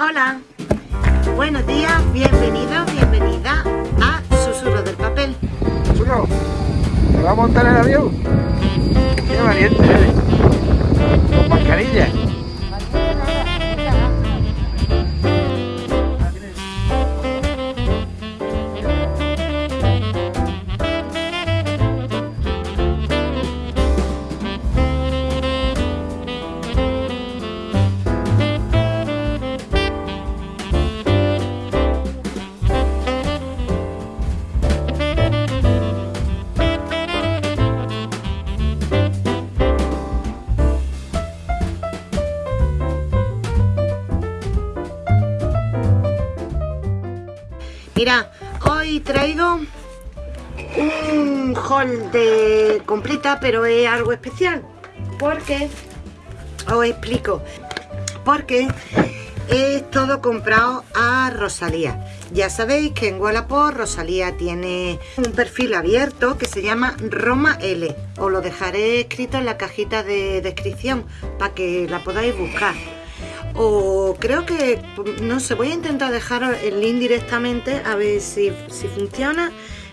Hola, buenos días, bienvenidos, bienvenida a Susurro del Papel. Susurro, ¿te va a montar el avión? Qué valiente eres. Con mascarilla. De completa, pero es algo especial. Porque, os explico, porque es todo comprado a Rosalía. Ya sabéis que en Wallapop Rosalía tiene un perfil abierto que se llama Roma L. Os lo dejaré escrito en la cajita de descripción para que la podáis buscar o creo que, no sé, voy a intentar dejar el link directamente a ver si, funciona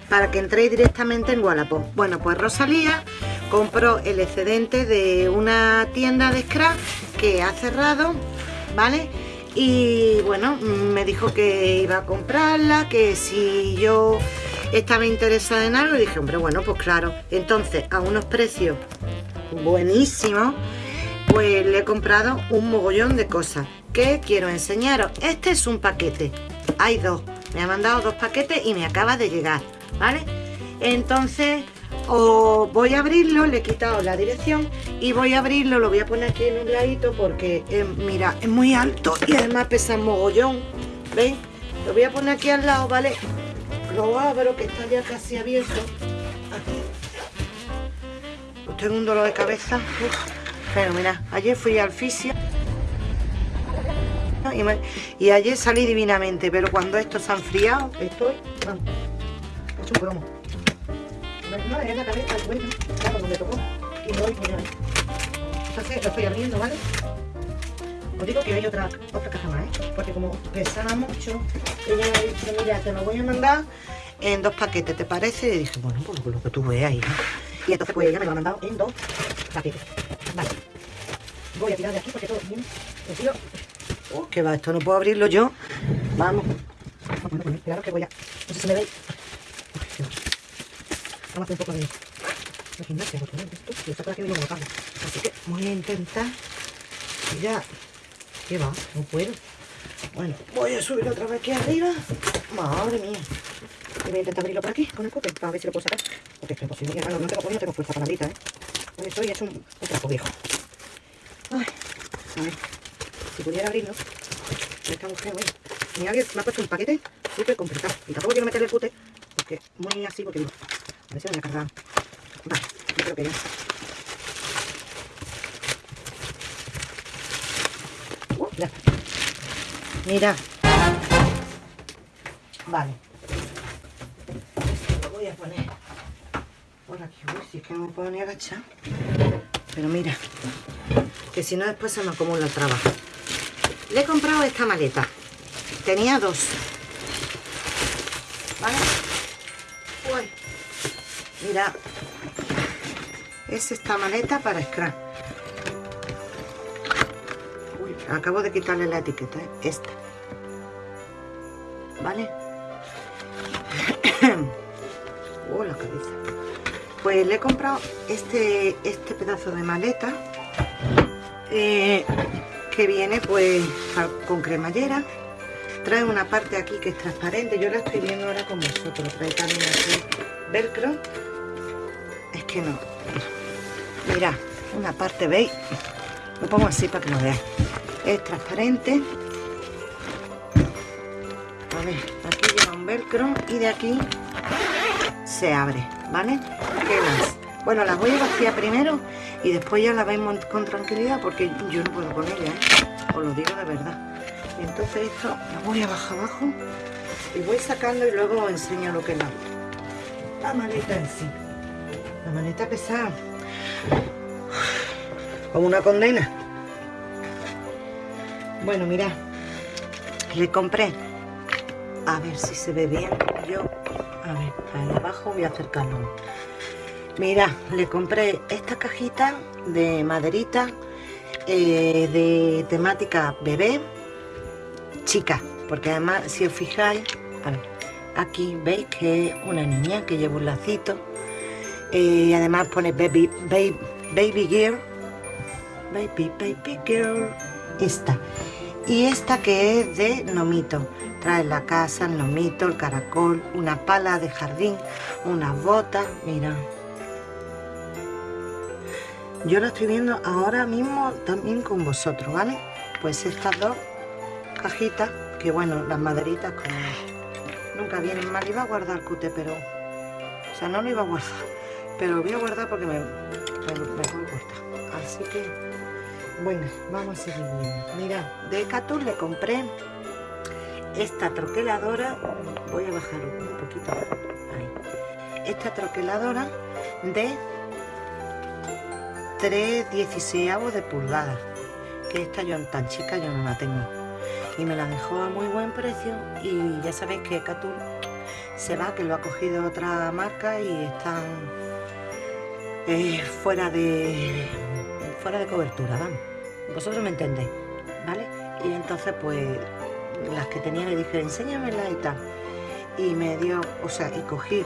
para que entréis directamente en Wallapop. Bueno, pues Rosalía compró el excedente de una tienda de scrap que ha cerrado, ¿vale? Y bueno, me dijo que iba a comprarla, que si yo estaba interesada en algo, y dije, hombre, bueno, pues claro. Entonces, a unos precios buenísimos, pues le he comprado un mogollón de cosas que quiero enseñaros. Este es un paquete, hay dos, me ha mandado dos paquetes y me acaba de llegar, ¿vale? Entonces os voy a abrirlo, le he quitado la dirección y voy a abrirlo, lo voy a poner aquí en un ladito porque, eh, mira, es muy alto y además pesa mogollón, ¿veis? Lo voy a poner aquí al lado, ¿vale? Lo abro, que está ya casi abierto. Aquí. tengo un dolor de cabeza. Pero mira, ayer fui al fisio y, ayer salí divinamente, pero cuando esto se ha estoy... un cromo. No, es la cabeza, bueno, claro, donde tocó. Y hoy, mira, entonces lo estoy abriendo, ¿vale? Os digo que hay otra, otra caja más, ¿eh? Porque como pesaba mucho, ella me ha dicho, mira, te lo voy a mandar en dos paquetes, ¿te parece? Y dije, bueno, pues lo que tú veas ahí, Y entonces pues ella me lo ha mandado en dos paquetes. Vale. Voy a tirar de aquí porque todo viene metido. Oh, que va, esto no puedo abrirlo yo. Vamos. Claro que voy a. No sé si me veis. Vamos a hacer un poco de, de gimnasia y Así que voy a intentar. Ya. ¿Qué va? No puedo. Bueno, voy a subir otra vez aquí arriba. Madre mía. Y voy a intentar abrirlo por aquí con el cúter para ver si lo puedo sacar. Porque es imposible. No, no tengo, no tengo fuerza para la ¿eh? Estoy hecho un, trapo viejo. A ver, si pudiera abrirlo, esta mujer, bueno, alguien me ha puesto un paquete súper complicado. Y tampoco quiero meterle el cute, porque muy así, porque digo, a ver si voy a cargar. Vale, yo creo que ya. Uh, ya. Mira. Vale. Esto lo voy a poner por aquí. Uy, si es que no me puedo ni agachar. Pero mira, que si no después se me acumula el trabajo. Le he comprado esta maleta. Tenía dos. ¿Vale? Mira. Es esta maleta para scrap. Acabo de quitarle la etiqueta, ¿eh? Esta. ¿Vale? oh, la cabeza. Pues le he comprado este, este pedazo de maleta eh, que viene pues con cremallera trae una parte aquí que es transparente yo la estoy viendo ahora con vosotros trae también aquí velcro que no mira una parte veis lo pongo así para que lo veáis es transparente a ver aquí lleva un velcro y de aquí se abre vale ¿Qué más? Bueno, las voy a vaciar primero y después ya las vemos con tranquilidad porque yo no puedo con ella, ¿eh? Os lo digo de verdad. Entonces esto lo voy a bajar abajo y voy sacando y luego os enseño lo que es la, la maleta en sí. La maleta pesada. Como una condena. Bueno, mirad. le compré, a ver si se ve bien, yo, a ver, ahí abajo voy a acercarlo. Mira, le compré esta cajita de maderita eh, de temática bebé, chica, porque además si os fijáis, aquí veis que es una niña que lleva un lacito y además pone baby, baby, baby girl, baby, baby girl, esta. Y esta que es de nomito, trae la casa, el nomito, el caracol, una pala de jardín, unas botas, mira. Yo lo estoy viendo ahora mismo también con vosotros, ¿vale? Pues estas dos cajitas, que bueno, las maderitas como nunca vienen mal, iba a guardar cute, pero... O sea, no lo iba a guardar, pero voy a guardar porque me, me, me Así que, bueno, vamos a seguir viendo. Mira, de Catul le compré esta troqueladora, voy a bajar un poquito, ahí. Esta troqueladora de 3 16 de pulgada, que esta yo tan chica yo no la tengo. Y me la dejó a muy buen precio. Y ya sabéis que Catul se va, que lo ha cogido otra marca y están eh, fuera de fuera de cobertura, vamos. Vosotros me entendéis, ¿vale? Y entonces pues las que tenía le dije, enséñamela y tal. Y me dio, o sea, y cogí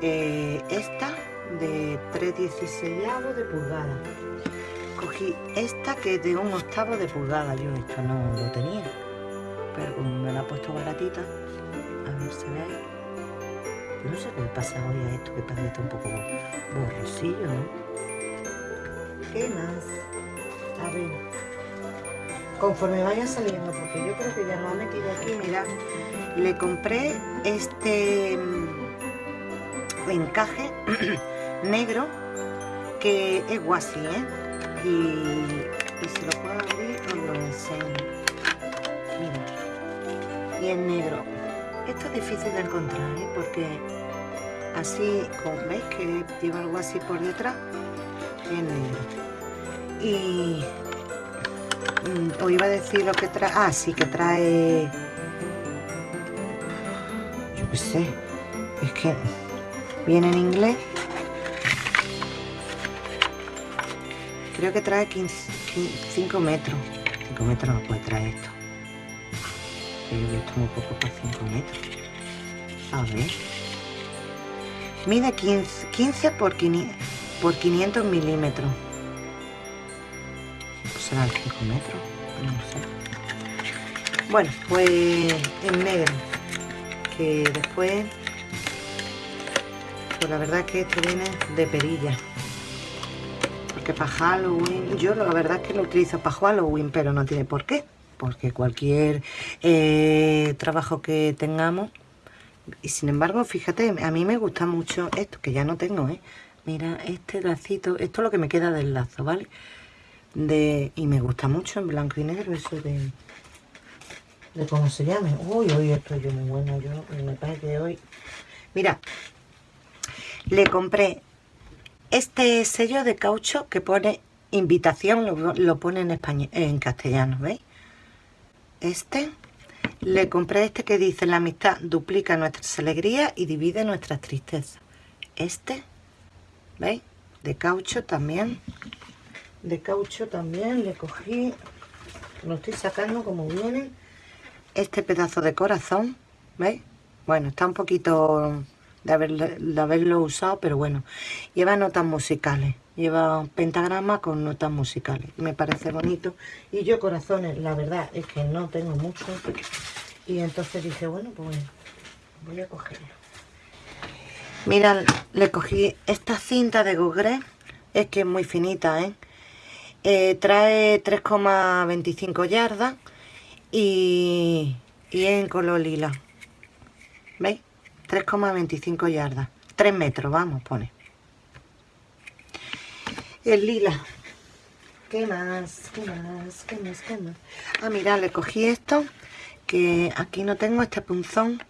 eh, esta de 3,16 de pulgada. Cogí esta que es de un octavo de pulgada, yo esto no lo tenía pero me la ha puesto baratita, a ver si ve ahí. No sé qué le pasa hoy a esto, que parece un poco borrosillo, ¿no? ¿Qué más? A ver. Conforme vaya saliendo, porque yo creo que ya lo ha metido aquí, mira. Le compré este mm, encaje negro que es guasi, ¿eh? Y, y si lo puedo abrir, os lo enseño y en negro. Es difícil de encontrar, ¿eh? porque así, como veis que lleva algo así por detrás, en negro. Y mm, os iba a decir lo que trae, ah, sí que trae, yo qué sé, es que viene en inglés. Creo que trae 5 metros. 5 metros no puede traer esto esto muy poco para 5 metros. A ver. Mide 15, 15 por, 500, por 500 milímetros. ¿Será el 5 metros? No sé. Bueno, pues en negro. Que después... Pues la verdad es que esto viene de perilla. Porque para Halloween... Yo la verdad es que lo utilizo para Halloween, pero no tiene por qué porque cualquier eh, trabajo que tengamos y sin embargo fíjate a mí me gusta mucho esto que ya no tengo ¿eh? mira este lacito esto es lo que me queda del lazo vale de y me gusta mucho en blanco y negro eso de de cómo se llame uy hoy estoy yo muy bueno yo me parece hoy mira le compré este sello de caucho que pone invitación lo, lo pone en español en castellano veis este. Le compré este que dice la amistad duplica nuestras alegrías y divide nuestras tristezas. Este, ¿veis? De caucho también. De caucho también le cogí, lo estoy sacando como viene. Este pedazo de corazón, ¿veis? Bueno, está un poquito de, de haberlo usado, pero bueno. Lleva notas musicales lleva un pentagrama con notas musicales. Me parece bonito. Y yo corazones, la verdad es que no tengo mucho. Y entonces dije, bueno, pues voy a cogerlo. Mira, le cogí esta cinta de Gogre. Es que es muy finita, ¿eh? eh trae 3,25 yardas y, y en color lila. ¿Veis? 3,25 yardas. 3 metros, vamos, pone el lila. ¿Qué más? ¿Qué más? ¿Qué más? ¿Qué más? Ah, mira, le cogí esto, que aquí no tengo este punzón,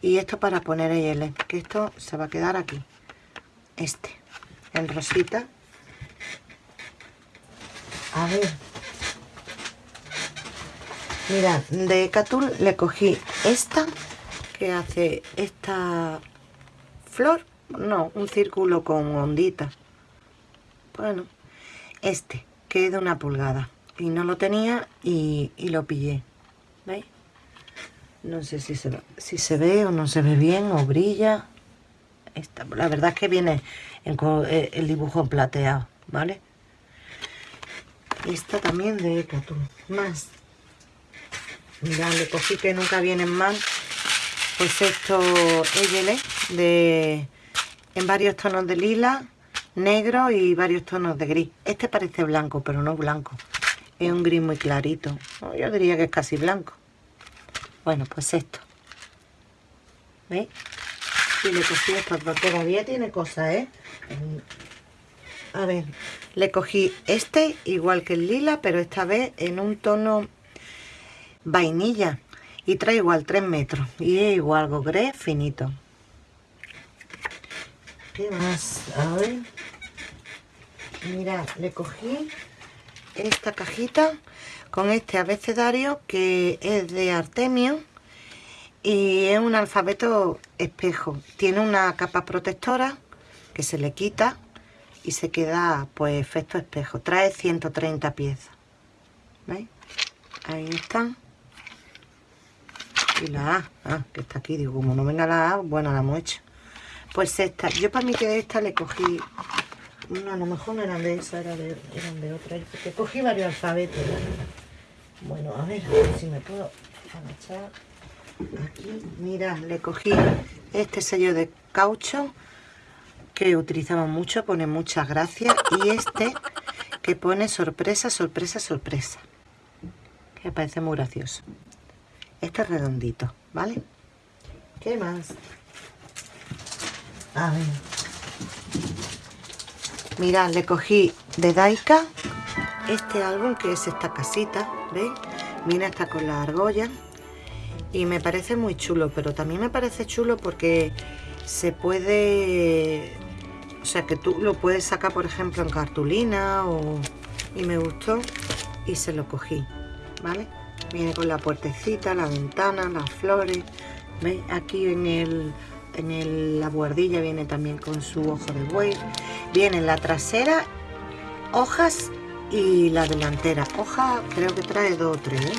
y esto para poner el que esto se va a quedar aquí. Este, el rosita. A ver. Mira, de Catul le cogí esta, que hace esta flor, no, un círculo con ondita. Bueno, este, que es de una pulgada. Y no lo tenía y, lo pillé. ¿Veis? No sé si se, si se ve o no se ve bien o brilla. Esta, la verdad es que viene eh, el dibujo plateado, ¿vale? Esta también de Catul. Más Mira, le cogí que nunca vienen mal. Pues esto Eyele de en varios tonos de lila, negro y varios tonos de gris. Este parece blanco, pero no blanco. Es un gris muy clarito. Yo diría que es casi blanco. Bueno, pues esto. ¿Veis? Y le cogí esto, todavía tiene cosas, ¿eh? A ver, le cogí este igual que el lila, pero esta vez en un tono vainilla y trae igual 3 metros y es igual gogré finito. ¿qué más? a ver. Mira le cogí esta cajita con este abecedario que es de Artemio y es un alfabeto espejo. Tiene una capa protectora que se le quita y se queda pues efecto espejo. Trae 130 piezas. ¿veis? ahí están y la A, ah, que está aquí, digo, como no venga la A, bueno, la hemos hecho. Pues esta, yo para mí que esta le cogí, no, a lo mejor no eran de esa, era de, eran de otra, porque cogí varios alfabetos. Bueno, a ver, si me puedo agachar aquí. Mira, le cogí este sello de caucho que utilizamos mucho, pone muchas gracias, y este que pone sorpresa, sorpresa, sorpresa, que parece muy gracioso este redondito, ¿vale? ¿Qué más? A ver. Mirad, le cogí de Daika este álbum que es esta casita, ¿veis? Mira, está con la argolla y me parece muy chulo, pero también me parece chulo porque se puede... O sea, que tú lo puedes sacar, por ejemplo, en cartulina o... Y me gustó y se lo cogí, ¿vale? Viene con la puertecita, la ventana, las flores. Aquí en, el, en la buhardilla viene también con su ojo de buey. Viene la trasera, hojas y la delantera. Hoja creo que trae dos o tres, ¿eh?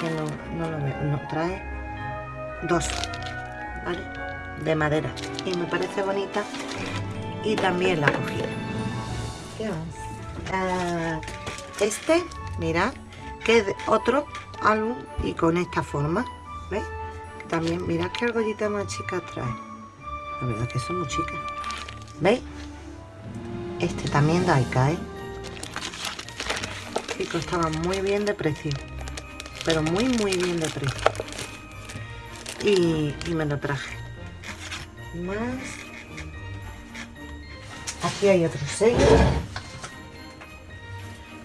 Que no, no lo veo. No, trae dos. De madera. Y me parece bonita. Y también la cogí. ¿Qué más? Ah, este, mirad, que es otro álbum y con esta forma ¿veis? también mirad qué argollita más chica trae. La verdad que son muy chicas. ¿veis? este también da ¿eh? y costaba muy bien de precio. Pero muy muy bien de precio. Y, y me lo traje. Más. Aquí hay otro sello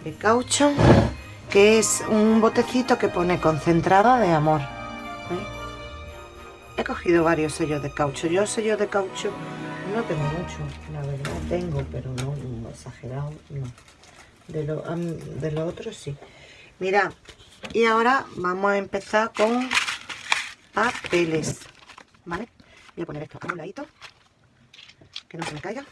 de caucho que es un botecito que pone concentrada de amor. He cogido varios sellos de caucho. Yo sellos de caucho no tengo mucho, la verdad tengo, pero no, exagerado, no. De lo, de otro sí. Mira, y ahora vamos a empezar con papeles, ¿vale? Voy a poner esto a un ladito, que no se me caiga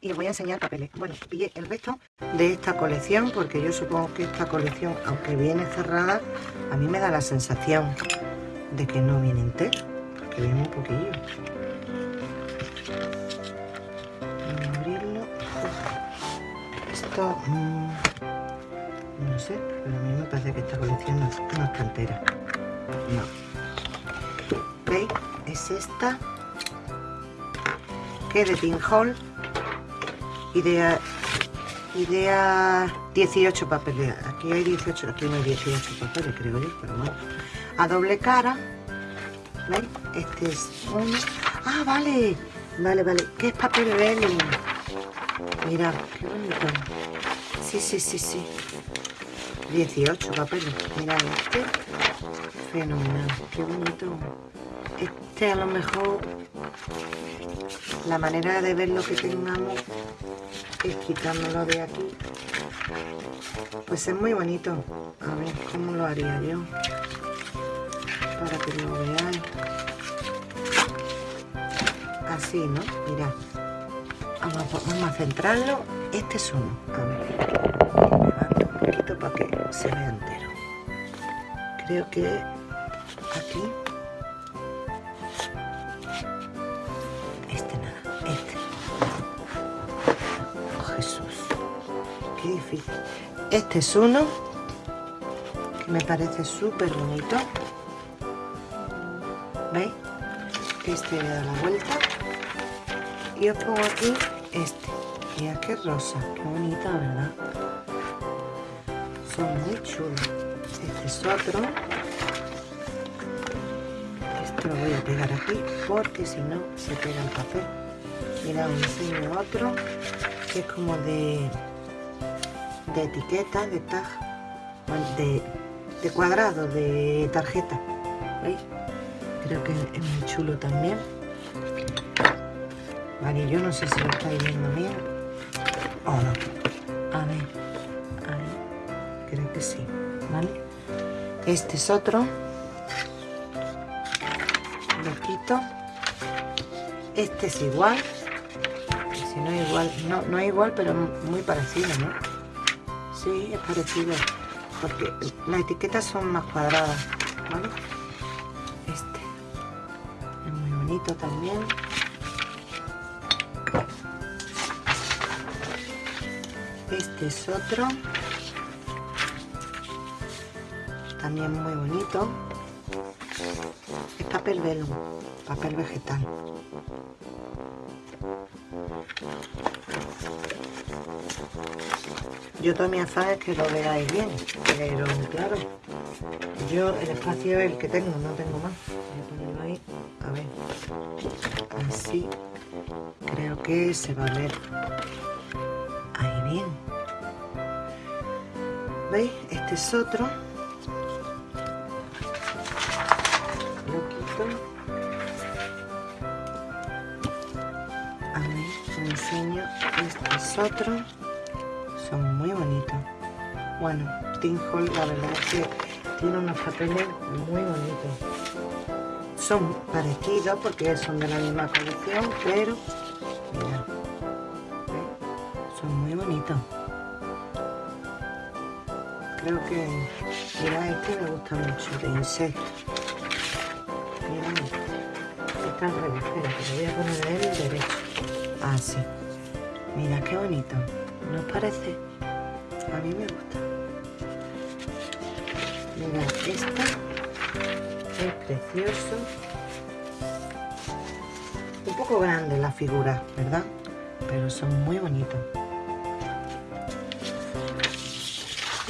y os voy a enseñar papeles. Bueno, pillé el resto de esta colección porque yo supongo que esta colección, aunque viene cerrada, a mí me da la sensación de que no viene entero, que viene un poquillo. Voy a abrirlo. Esto, mm, no sé, pero a mí me parece que esta colección no, está entera. No. ¿Veis? Es esta que de Pinhole idea idea 18 papeles aquí hay 18 aquí no hay 18 papeles creo yo pero bueno a doble cara ¿veis? este es uno ah vale vale vale ¿qué es papel vellum? mirad qué bonito sí sí sí sí 18 papeles. Mirad este. Fenomenal. Qué bonito. Este a lo mejor la manera de ver lo que tengamos es quitándolo de aquí. Pues es muy bonito. A ver cómo lo haría yo. Para que lo veáis. Así, ¿no? Mirad. Vamos a, centrarlo. Este es uno. A ver. un poquito para que se vea entero. Creo que aquí. Este es uno que me parece súper bonito. ¿Veis? Este le da la vuelta. Y os pongo aquí este. Mira qué rosa, qué bonita, ¿verdad? Son muy chulos. Este es otro. Esto lo voy a pegar aquí porque si no se pega el papel. Mira, os enseño otro que es como de, de etiqueta, de tag, de, de cuadrado, de tarjeta. ¿Veis? Creo que es muy chulo también. Vale, yo no sé si lo estáis viendo bien o no. A ver, ahí, creo que sí, ¿vale? Este es otro. Lo quito. Este es igual. Si no es igual, no, no es igual, pero muy parecido, ¿no? Sí, es parecido. Porque las etiquetas son más cuadradas. Este es muy bonito también. Este es otro. También muy bonito. Es papel velo, papel vegetal. Yo afán es que lo veáis bien, pero claro, yo el espacio es el que tengo, no tengo más. Voy a ponerlo ahí, a ver, así, creo que se va a ver ahí bien. ¿Veis? Este es otro. Lo quito. Este otro. Son muy bonitos. Bueno, Tinhol la verdad es que tiene unos papeles muy bonitos. Son parecidos porque son de la misma colección, pero mirad, son muy bonitos creo que mira este me gusta mucho de insecto mira está al revés espera que lo voy a poner en el derecho así ah, mira qué bonito ¿no os parece? a mí me gusta mira este es precioso un poco grande la figura ¿verdad? pero son muy bonitos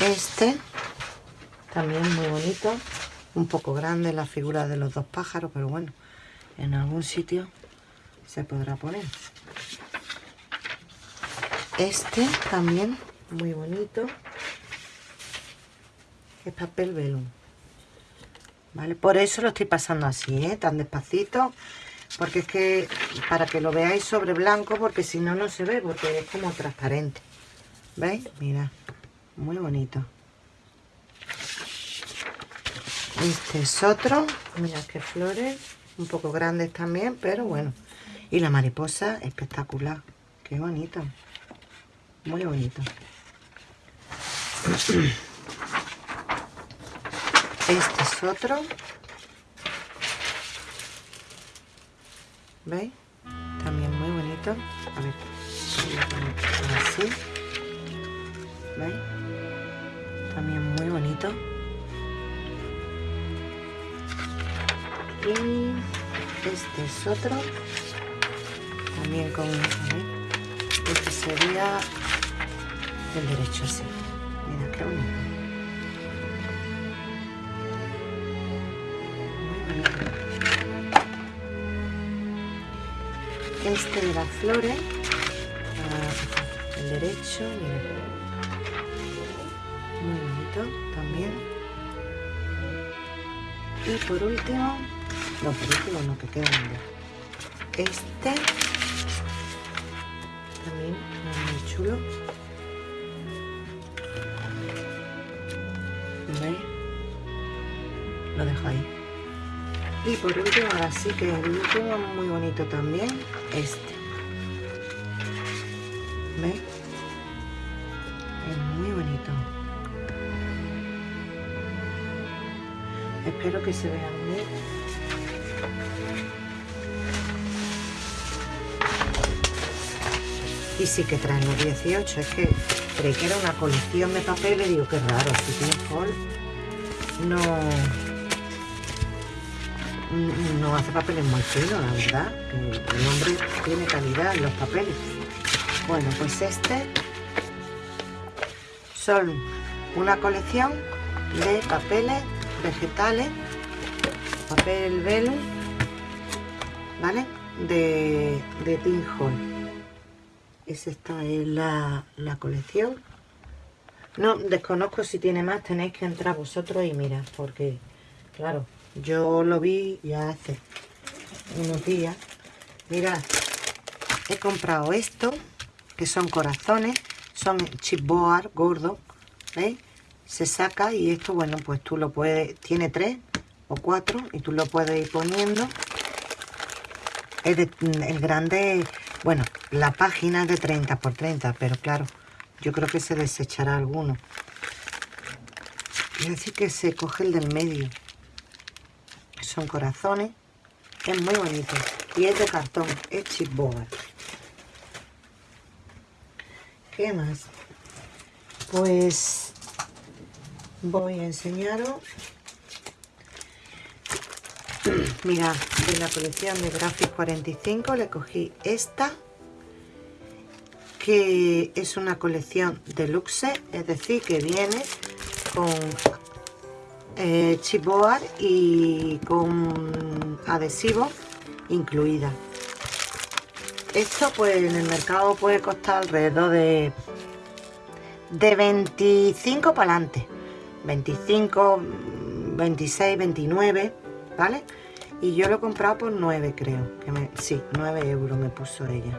Este, también muy bonito, un poco grande la figura de los dos pájaros, pero bueno, en algún sitio se podrá poner. Este también, muy bonito, es papel velum. ¿Vale? Por eso lo estoy pasando así, ¿eh? tan despacito, porque es que para que lo veáis sobre blanco, porque si no, no se ve, porque es como transparente. ¿Veis? Mira muy bonito este es otro mira qué flores un poco grandes también pero bueno y la mariposa espectacular qué bonito muy bonito. Este es otro. ¿veis? también muy bonito. A ver así. ¿veis? también muy bonito. Y este es otro. También con este sería el derecho así mira qué bonito. Este de las flores ah, el derecho mira. Muy bonito bonito también. Y por último no por último no que queda este también muy chulo lo dejo ahí. Y por último ahora sí que el último muy bonito también este. ¿veis? es muy bonito. Espero que se vean bien. Y sí que traen los 18 es que creí que era una colección de papeles digo que raro si tiene Hall. No no hace papeles muy finos la verdad. El hombre tiene calidad en los papeles. Bueno pues este son una colección de papeles vegetales papel velo vale de, de Hall es esta es la, colección. No desconozco si tiene más tenéis que entrar vosotros y mirar porque claro yo lo vi ya hace unos días mirad he comprado esto que son corazones son chipboard gordo ¿veis? se saca y esto bueno pues tú lo puedes tiene tres o cuatro y tú lo puedes ir poniendo el, el grande bueno, la página es de 30 por 30, pero claro, yo creo que se desechará alguno. Es decir que se coge el del medio. Son corazones. Es muy bonito. Y es de cartón, es chipboard. ¿Qué más? Pues voy a enseñaros Mira, de la colección de Graphic 45 le cogí esta, que es una colección deluxe, es decir, que viene con eh, chipboard y con adhesivo incluida. Esto pues en el mercado puede costar alrededor de, de 25 para adelante. 25, 26, 29 ¿vale? Y yo lo he comprado por 9, creo. Que me, sí, 9 euros me puso ella.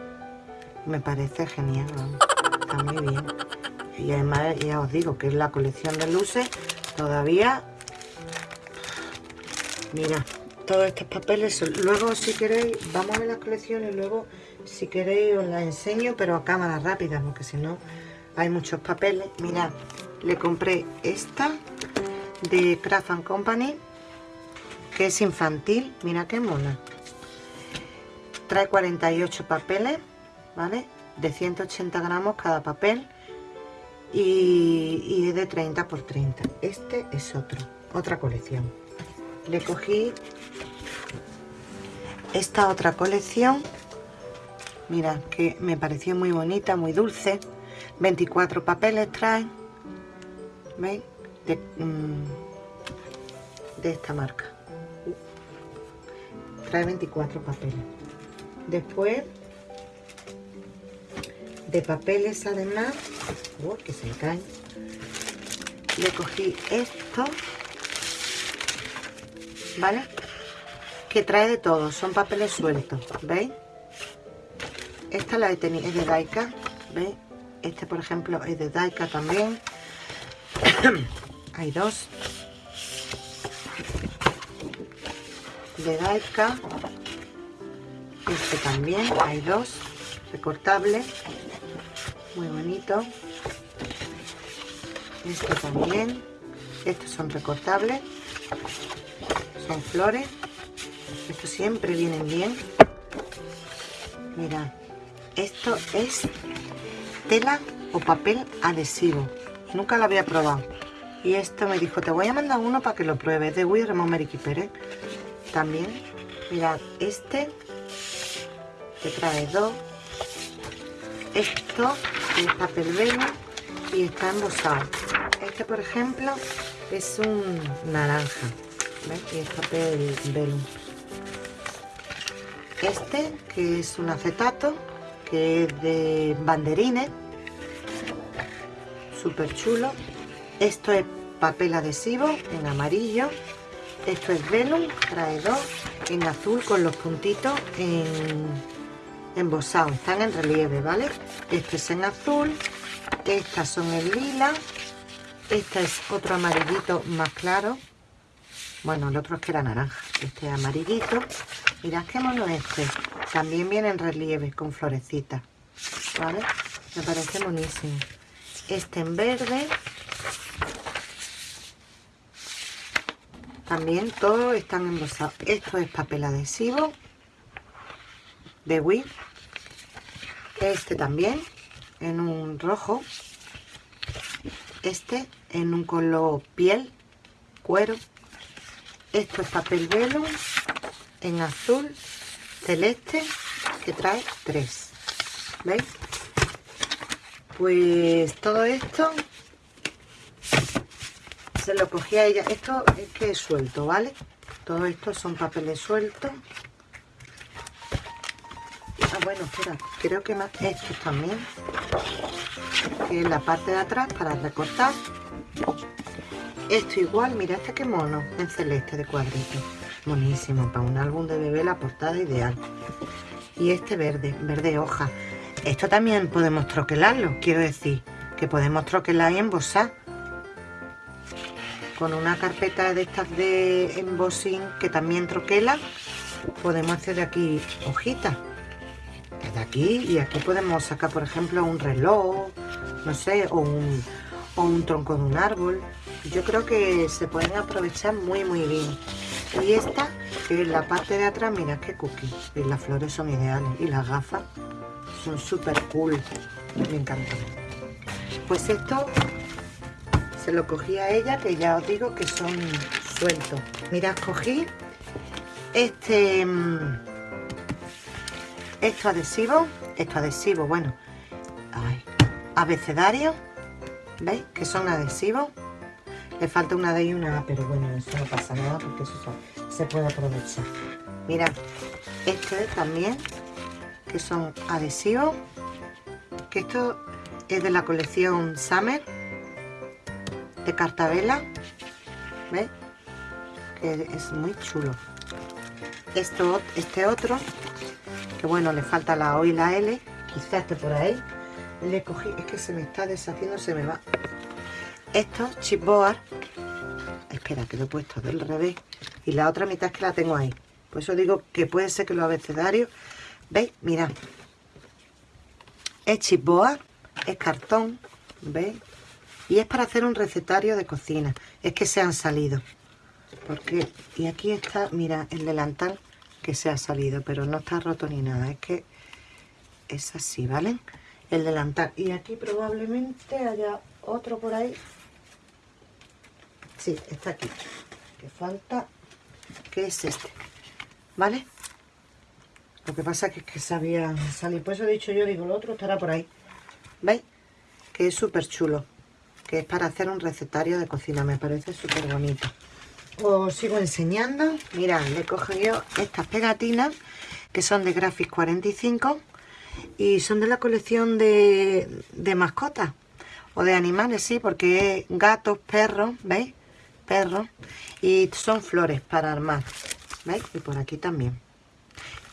Me parece genial, Está muy bien. Y además, ya os digo, que es la colección de luces. Todavía... Mira, todos estos papeles. Luego, si queréis, vamos a ver las colecciones. Luego, si queréis, os las enseño, pero a cámara rápida, porque si no, hay muchos papeles. Mirad, le compré esta de Craft Company que es infantil mira qué mona trae 48 papeles vale de 180 gramos cada papel y, es de 30 por 30 este es otro otra colección le cogí esta otra colección. Mira que me pareció muy bonita muy dulce. 24 papeles trae ¿veis? de mm, esta marca. Trae 24 papeles. Después de papeles además oh, que se caen. Le cogí esto vale que trae de todo son papeles sueltos veis esta la he tenido es de Daika veis este por ejemplo es de Daika también. Hay dos. De Daika. Este también hay dos. Recortables muy bonito. Este también. Estos son recortables son flores estos siempre vienen bien. Mira esto es tela o papel adhesivo. Nunca lo había probado. Y esto me dijo te voy a mandar uno para que lo pruebes de Wii Ramón Pérez también mirad este que trae dos. Esto es papel velo y está embosado. Este por ejemplo es un naranja y es papel velo este que es un acetato que es de banderines súper chulo esto es papel adhesivo en amarillo. Esto es velum, trae dos, en azul con los puntitos en embosados, están en relieve, ¿vale? Este es en azul, estas son en lila, este es otro amarillito más claro. Bueno, el otro es que era naranja, este es amarillito. Mirad qué mono este, también viene en relieve con florecitas, ¿vale? Me parece buenísimo. Este en verde, también todos están embosados esto es papel adhesivo de Wii este también en un rojo este en un color piel cuero esto es papel velo en azul celeste que trae tres ¿veis? pues todo esto se lo cogí a ella. Esto es que es suelto, ¿vale? Todo esto son papeles sueltos. Ah, bueno, espera, creo que más estos también. Que es la parte de atrás para recortar. Esto igual, mira este que mono, en celeste de cuadrito. Buenísimo, para un álbum de bebé la portada ideal. Y este verde, verde hoja. Esto también podemos troquelarlo, quiero decir, que podemos troquelar y embosar con una carpeta de estas de embossing que también troquela podemos hacer de aquí hojitas de aquí y aquí podemos sacar por ejemplo un reloj no sé o un, o un tronco de un árbol yo creo que se pueden aprovechar muy muy bien. Y esta que es la parte de atrás mira qué cookie. Y las flores son ideales. Y las gafas son súper cool. Me encantan. Pues esto se lo cogí a ella que ya os digo que son sueltos. Mirad cogí este mm, esto adhesivo esto adhesivo bueno ay, abecedario veis que son adhesivos le falta una D y una A pero bueno eso no pasa nada porque eso se puede aprovechar mirad este también que son adhesivos que esto es de la colección Summer de cartabela ¿Veis? Que es muy chulo. Esto, este otro, que bueno, le falta la O y la L, quizás esté por ahí. Le cogí, es que se me está deshaciendo, se me va. Esto, chipboard. Espera, que lo he puesto del revés. Y la otra mitad es que la tengo ahí. Por eso digo que puede ser que los abecedarios... ¿Veis? Mirad. Es chipboard, es cartón, ¿veis? y es para hacer un recetario de cocina es que se han salido porque y aquí está mira el delantal que se ha salido pero no está roto ni nada es que es así vale el delantal y aquí probablemente haya otro por ahí sí está aquí. Que falta que es este vale lo que pasa es que se había salido. Por eso he dicho yo digo el otro estará por ahí. Veis que es súper chulo. Que es para hacer un recetario de cocina, me parece súper bonito. Os sigo enseñando, mirad, le he cogido estas pegatinas que son de Graphics 45 y son de la colección de, de mascotas o de animales, sí, porque gatos, perros, ¿veis? Perros y son flores para armar, ¿veis? Y por aquí también.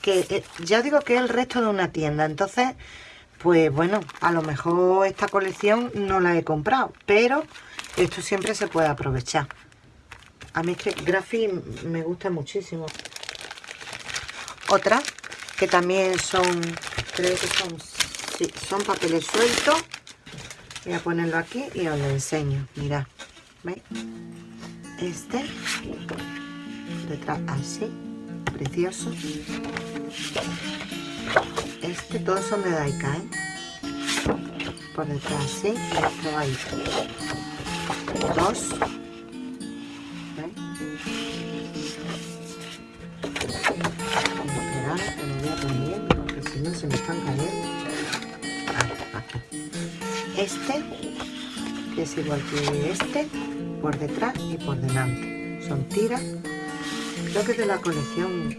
Que eh, ya digo que es el resto de una tienda, entonces pues bueno, a lo mejor esta colección no la he comprado, pero esto siempre se puede aprovechar. A mí es que me gusta muchísimo. Otra, que también son, creo que son, sí, son papeles sueltos. Voy a ponerlo aquí y os lo enseño. Mirad, ¿veis? Este, detrás así, precioso. Este, todos son de Daika, ¿eh? Por detrás, ¿sí? Esto hay dos. ¿Veis? Esperar que lo voy a poner porque si no se me están cayendo. Este, que es igual que este, por detrás y por delante. Son tiras. Creo que es de la colección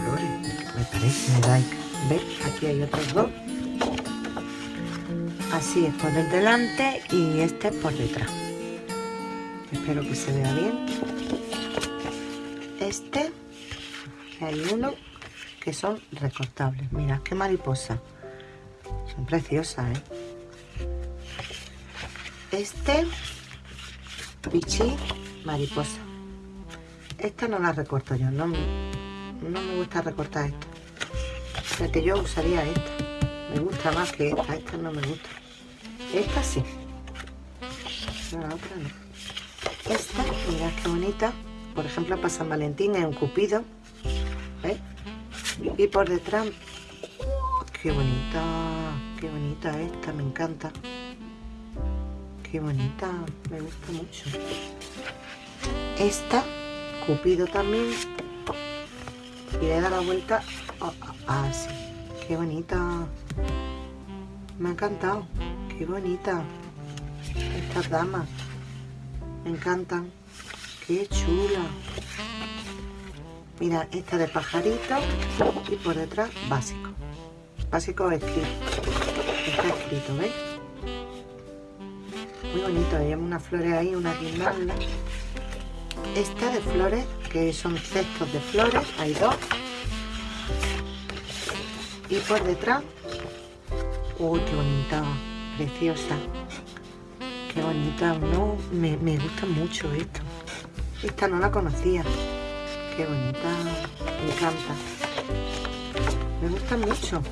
Flores me parece Daika. ¿Veis? Aquí hay otros dos. Así es por el delante y este por detrás. espero que se vea bien este hay uno que son recortables mirad qué mariposa son preciosas ¿eh? este pichi mariposa. Esta no la recorto yo no, no me gusta recortar esto. O que yo usaría esta. Me gusta más que esta esta no me gusta. Esta sí. La otra no. Esta mirad qué bonita. Por ejemplo para San Valentín es un cupido ¿eh? y por detrás qué bonita qué bonita esta me encanta qué bonita me gusta mucho. Esta cupido también. Y le da la vuelta así. Qué bonita. Me ha encantado. Qué bonita. Estas damas. Me encantan. Qué chula. Mira esta de pajarito y por detrás básico. Básico escrito está escrito ¿veis? Bonito lleva unas flores ahí una guirnalda. Esta de flores que son cestos de flores hay dos. Y por detrás uy qué bonita preciosa. Qué bonita no me, me gusta mucho esto. Esta no la conocía. Qué bonita me encanta. Me gusta mucho.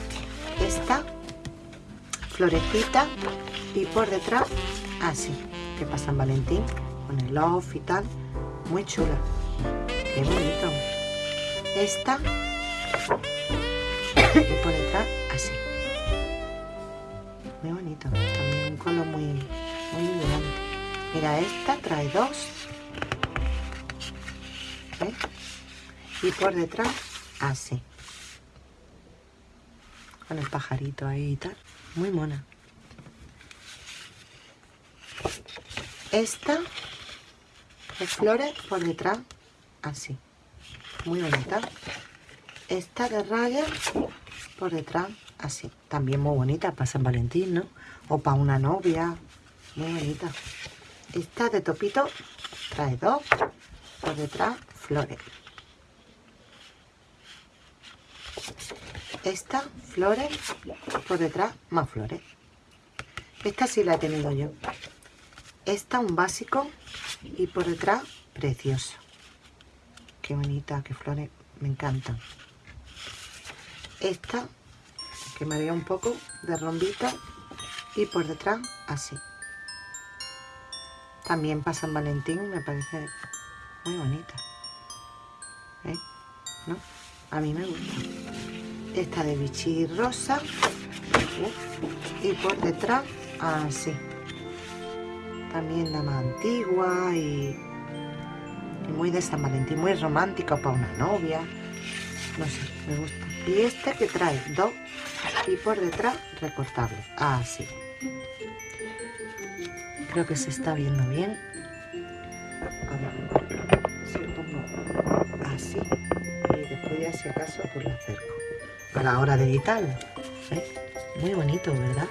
Esta florecita y por detrás así que pasan Valentín con el off y tal. Muy chula. Qué bonito esta y por detrás así. Muy bonito. También un color muy muy elegante. Mira esta trae dos. ¿Ves? y por detrás así. Con el pajarito ahí y tal. Muy mona esta de flores por detrás así muy bonita. Esta de rayas por detrás así también muy bonita para San Valentín ¿no? o para una novia muy bonita. Esta de topito trae dos por detrás flores esta flores por detrás más flores esta sí la he tenido yo esta un básico y por detrás precioso. Qué bonita qué flores me encantan. Esta que me haría un poco de rombita y por detrás así. También para San Valentín me parece muy bonita. ¿Eh? ¿No? a mí me gusta. Esta de bichi rosa y por detrás así también la más antigua y, y, muy de San Valentín muy romántica para una novia no sé, me gusta y este que trae dos y por detrás recortable así creo que se está viendo bien si pongo así y después ya si acaso pues lo acerco a la hora de editarlo. ¿eh? Muy bonito, ¿verdad?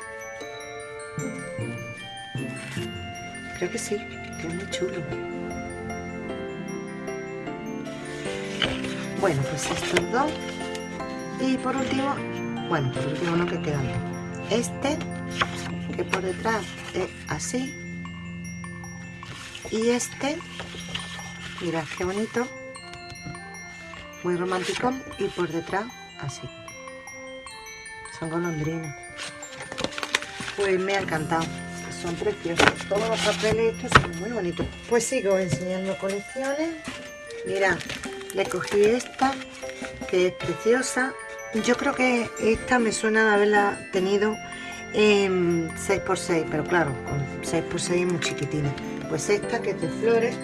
Creo que sí, que es muy chulo. Bueno, pues estos dos. Y por último, bueno, por último no que quedan. Este, que por detrás es así. Y este, mirad qué bonito. Muy romántico. Y por detrás así son golondrinas. Pues me ha encantado. Son preciosos. Todos los papeles estos son muy bonitos. Pues sigo enseñando colecciones. Mira, le cogí esta, que es preciosa. Yo creo que esta me suena de haberla tenido en 6x6, pero claro, con 6x6 es muy chiquitina. Pues esta que es de flores,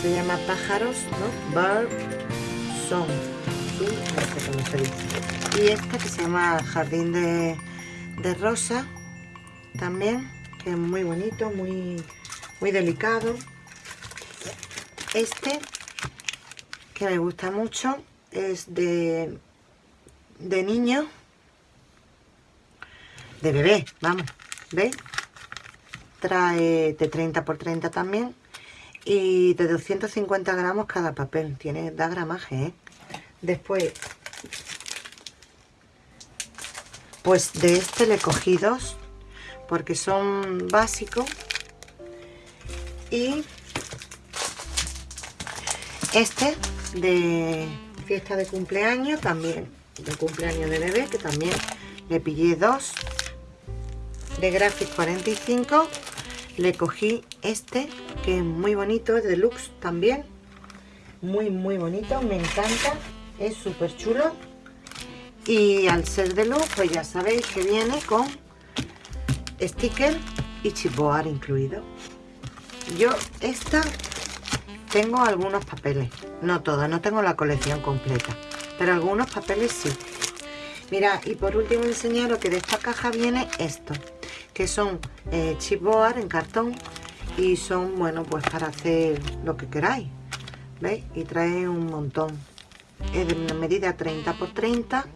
se llama pájaros, ¿no? Bird Song. Y esta que se llama jardín de, rosa también que es muy bonito muy muy delicado este que me gusta mucho es de de niño de bebé vamos ¿veis? trae de 30 por 30 también y de 250 gramos cada papel. Tiene, da gramaje, ¿eh? Después, pues de este le cogí dos porque son básicos. Y este de fiesta de cumpleaños también de cumpleaños de bebé que también le pillé dos de Graphic 45 le cogí este que es muy bonito, es deluxe también muy muy bonito, me encanta es súper chulo. Y al ser deluxe pues ya sabéis que viene con sticker y chipboard incluido yo esta tengo algunos papeles no todos, no tengo la colección completa pero algunos papeles sí mira y por último enseñaros que de esta caja viene esto que son eh, chipboard en cartón y son, bueno, pues para hacer lo que queráis, ¿veis? Y trae un montón. Es de una medida 30 por 30,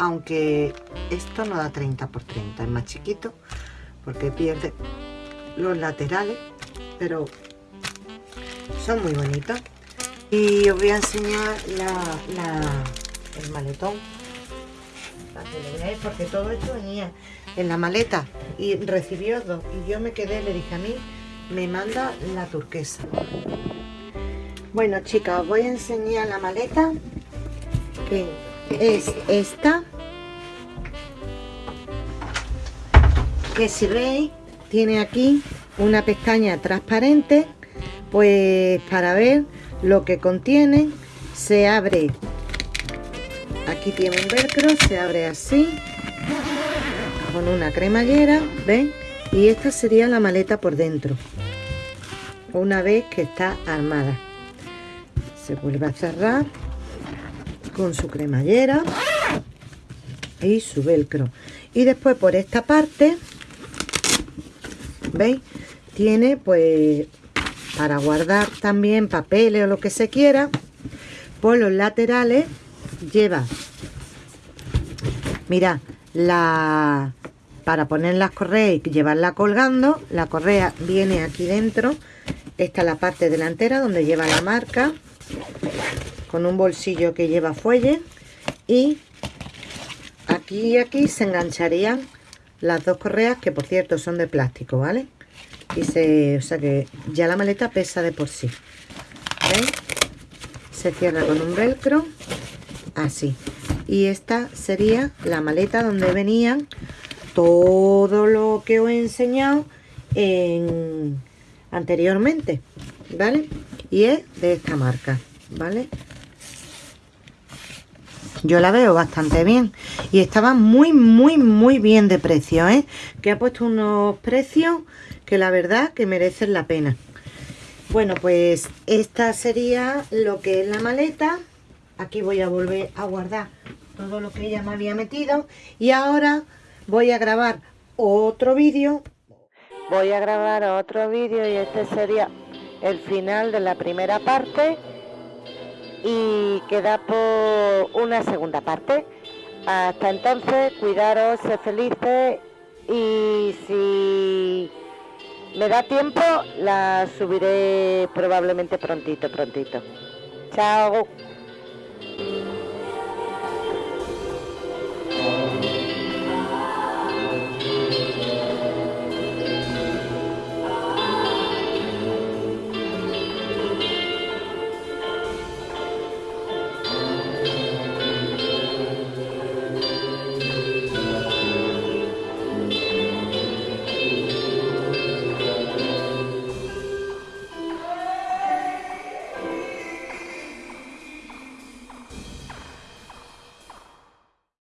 aunque esto no da 30 por 30, es más chiquito, porque pierde los laterales, pero son muy bonitos. Y os voy a enseñar el maletón, porque todo esto venía en la maleta y recibió dos y yo me quedé, le dije a mí, me manda la turquesa. Bueno chicas, os voy a enseñar la maleta que es esta que si veis tiene aquí una pestaña transparente pues para ver lo que contiene se abre aquí tiene un velcro se abre así con una cremallera, ¿ven? Y esta sería la maleta por dentro, una vez que está armada. Se vuelve a cerrar con su cremallera y su velcro. Y después por esta parte, ¿veis? Tiene pues para guardar también papeles o lo que se quiera. Por los laterales lleva, mira, la para poner las correas y llevarla colgando la correa viene aquí dentro esta es la parte delantera donde lleva la marca con un bolsillo que lleva fuelle y aquí y aquí se engancharían las dos correas que por cierto son de plástico vale y se o sea que ya la maleta pesa de por sí. Se cierra con un velcro así. Y esta sería la maleta donde venían todo lo que os he enseñado en, anteriormente vale y es de esta marca vale yo la veo bastante bien. Y estaba muy muy muy bien de precio ¿eh? que ha puesto unos precios que la verdad que merecen la pena. Bueno pues esta sería lo que es la maleta. Aquí voy a volver a guardar todo lo que ella me había metido. Y ahora voy a grabar otro vídeo. Voy a grabar otro vídeo y este sería el final de la primera parte y queda por una segunda parte. Hasta entonces cuidaros sé felices y si me da tiempo la subiré probablemente prontito prontito. Chao